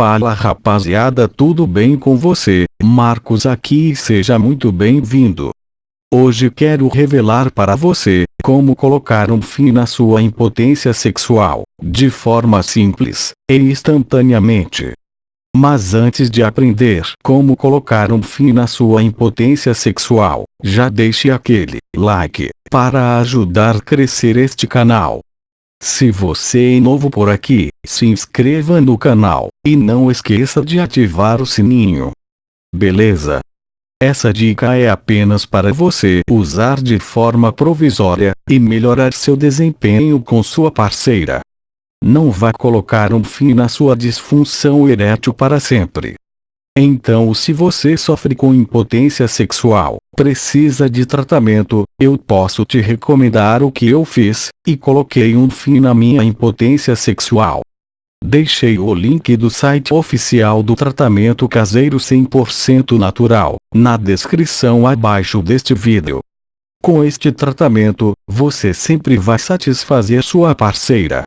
Fala rapaziada tudo bem com você, Marcos aqui e seja muito bem-vindo. Hoje quero revelar para você, como colocar um fim na sua impotência sexual, de forma simples, e instantaneamente. Mas antes de aprender como colocar um fim na sua impotência sexual, já deixe aquele like, para ajudar a crescer este canal. Se você é novo por aqui, se inscreva no canal, e não esqueça de ativar o sininho. Beleza? Essa dica é apenas para você usar de forma provisória, e melhorar seu desempenho com sua parceira. Não vá colocar um fim na sua disfunção erétil para sempre. Então se você sofre com impotência sexual, precisa de tratamento, eu posso te recomendar o que eu fiz, e coloquei um fim na minha impotência sexual. Deixei o link do site oficial do tratamento caseiro 100% natural, na descrição abaixo deste vídeo. Com este tratamento, você sempre vai satisfazer sua parceira.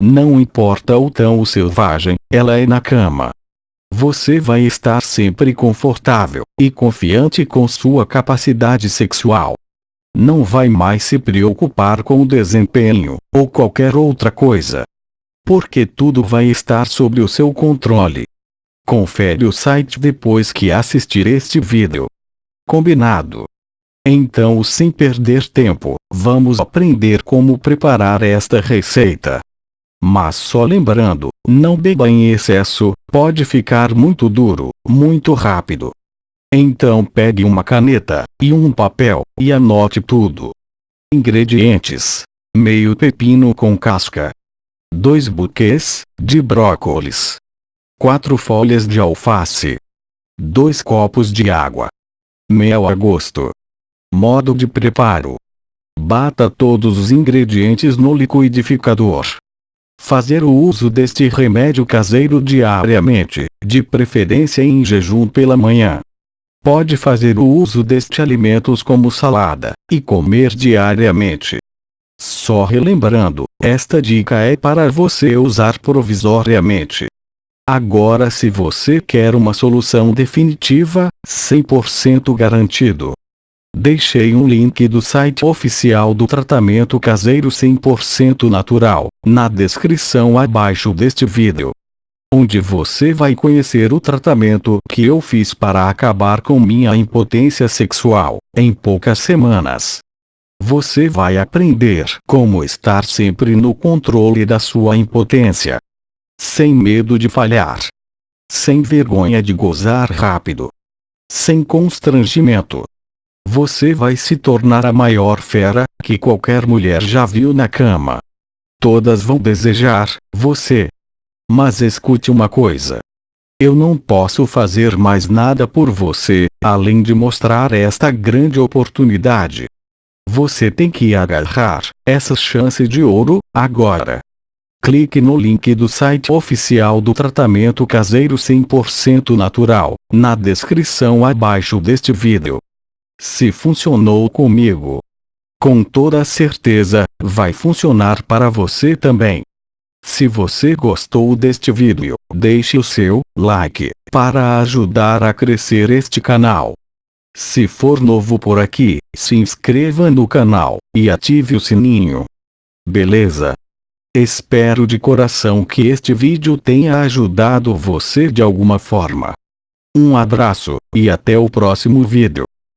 Não importa o tão selvagem, ela é na cama. Você vai estar sempre confortável e confiante com sua capacidade sexual. Não vai mais se preocupar com o desempenho, ou qualquer outra coisa. Porque tudo vai estar sob o seu controle. Confere o site depois que assistir este vídeo. Combinado? Então sem perder tempo, vamos aprender como preparar esta receita. Mas só lembrando, não beba em excesso, pode ficar muito duro, muito rápido. Então pegue uma caneta, e um papel, e anote tudo. Ingredientes. Meio pepino com casca. 2 buquês, de brócolis. 4 folhas de alface. 2 copos de água. Mel a gosto. Modo de preparo. Bata todos os ingredientes no liquidificador. Fazer o uso deste remédio caseiro diariamente, de preferência em jejum pela manhã. Pode fazer o uso deste alimentos como salada, e comer diariamente. Só relembrando, esta dica é para você usar provisoriamente. Agora se você quer uma solução definitiva, 100% garantido, Deixei um link do site oficial do tratamento caseiro 100% natural, na descrição abaixo deste vídeo. Onde você vai conhecer o tratamento que eu fiz para acabar com minha impotência sexual, em poucas semanas. Você vai aprender como estar sempre no controle da sua impotência. Sem medo de falhar. Sem vergonha de gozar rápido. Sem constrangimento você vai se tornar a maior fera que qualquer mulher já viu na cama. Todas vão desejar você. Mas escute uma coisa. Eu não posso fazer mais nada por você, além de mostrar esta grande oportunidade. Você tem que agarrar essa chance de ouro, agora. Clique no link do site oficial do tratamento caseiro 100% natural, na descrição abaixo deste vídeo. Se funcionou comigo, com toda certeza, vai funcionar para você também. Se você gostou deste vídeo, deixe o seu like, para ajudar a crescer este canal. Se for novo por aqui, se inscreva no canal, e ative o sininho. Beleza? Espero de coração que este vídeo tenha ajudado você de alguma forma. Um abraço, e até o próximo vídeo.